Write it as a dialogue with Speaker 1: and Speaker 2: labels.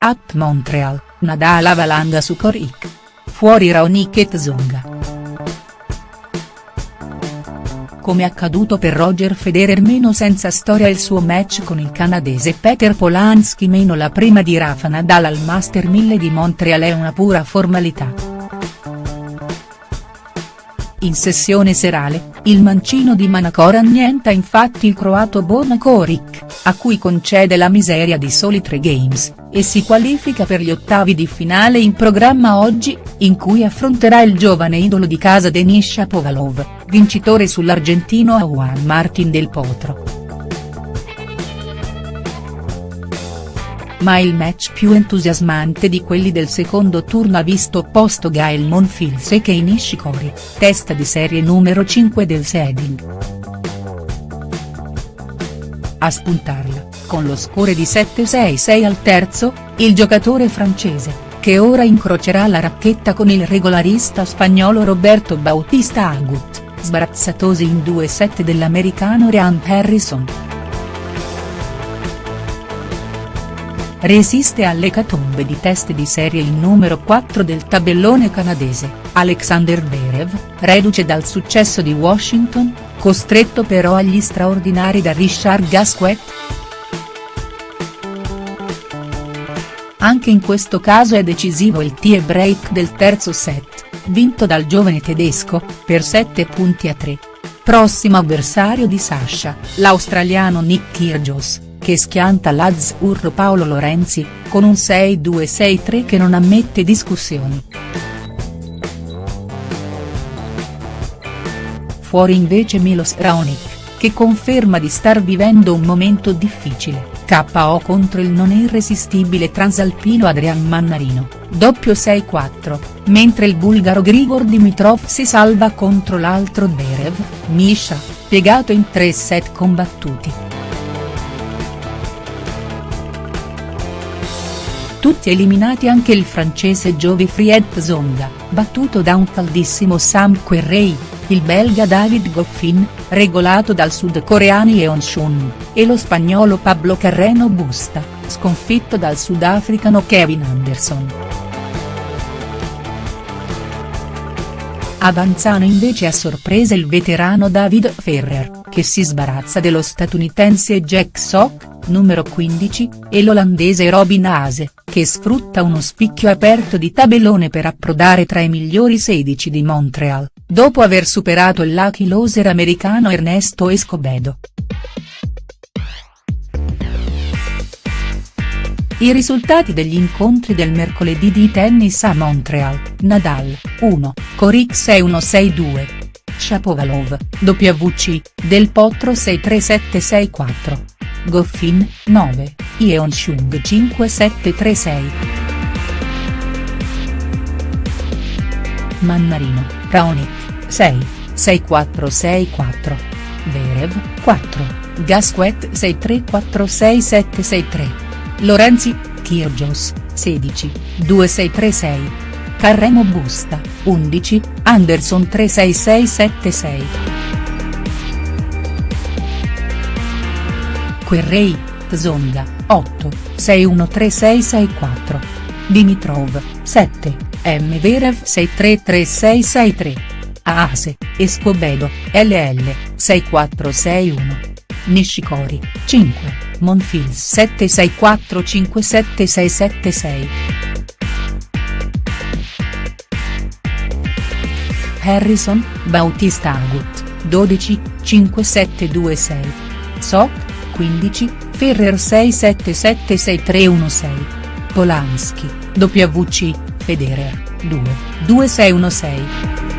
Speaker 1: At Montreal, Nadal avalanga su Coric. Fuori Raonic e Tsonga. Come accaduto per Roger Federer meno senza storia il suo match con il canadese Peter Polanski meno la prima di Rafa Nadal al Master 1000 di Montreal è una pura formalità. In sessione serale, il mancino di Manacor annienta infatti il croato Borna Koric, a cui concede la miseria di soli tre games, e si qualifica per gli ottavi di finale in programma oggi, in cui affronterà il giovane idolo di casa Denis Shapovalov, vincitore sull'argentino Juan Martin del Potro. Ma il match più entusiasmante di quelli del secondo turno ha visto opposto Gael Monfils e Kei Nishikori, testa di serie numero 5 del seeding. A spuntarla, con lo score di 7-6-6 al terzo, il giocatore francese, che ora incrocerà la racchetta con il regolarista spagnolo Roberto Bautista Agut, sbarazzatosi in due set dell'americano Ryan Harrison. Resiste all'ecatombe di test di serie il numero 4 del tabellone canadese, Alexander Berev, reduce dal successo di Washington, costretto però agli straordinari da Richard Gasquet. Anche in questo caso è decisivo il tie break del terzo set, vinto dal giovane tedesco, per 7 punti a 3. Prossimo avversario di Sasha, l'australiano Nick Kyrgios che schianta l'Azzurro Paolo Lorenzi, con un 6-2-6-3 che non ammette discussioni. Fuori invece Milos Raonic, che conferma di star vivendo un momento difficile, KO contro il non irresistibile transalpino Adrian Mannarino, doppio 6-4, mentre il bulgaro Grigor Dimitrov si salva contro l'altro Berev, Misha, piegato in tre set combattuti. Tutti eliminati anche il francese Jovi-Fried Tsonga, battuto da un caldissimo Sam Querrey, il belga David Goffin, regolato dal sudcoreano Yeon Shun, e lo spagnolo Pablo Carreno Busta, sconfitto dal sudafricano Kevin Anderson. Avanzano invece a sorpresa il veterano David Ferrer, che si sbarazza dello statunitense Jack Sock, numero 15, e l'olandese Robin Haase, che sfrutta uno spicchio aperto di tabellone per approdare tra i migliori 16 di Montreal, dopo aver superato il lucky loser americano Ernesto Escobedo. I risultati degli incontri del mercoledì di tennis a Montreal, Nadal, 1, Coric 6-1-6-2. Shapovalov, WC, Del Potro 6-3-7-6-4. Goffin, 9, Yeonchung 5736. Mannarino, Raonic, 6, 6464. Verev, 4, Gasquet 634673. Lorenzi, Kyrgios, 16, 2636. Carremo Busta, 11, Anderson 36676. Querrey, Tsonga, 8, 613664. Dimitrov, 7, M. Verev 633663. Aase, Escobedo, LL, 6461. Nishikori, 5, Monfils 76457676. Harrison, Bautista Agut, 12, 5726. Sock, 15, Ferrer 6776316. Polanski, WC, Federer, 2, 2616.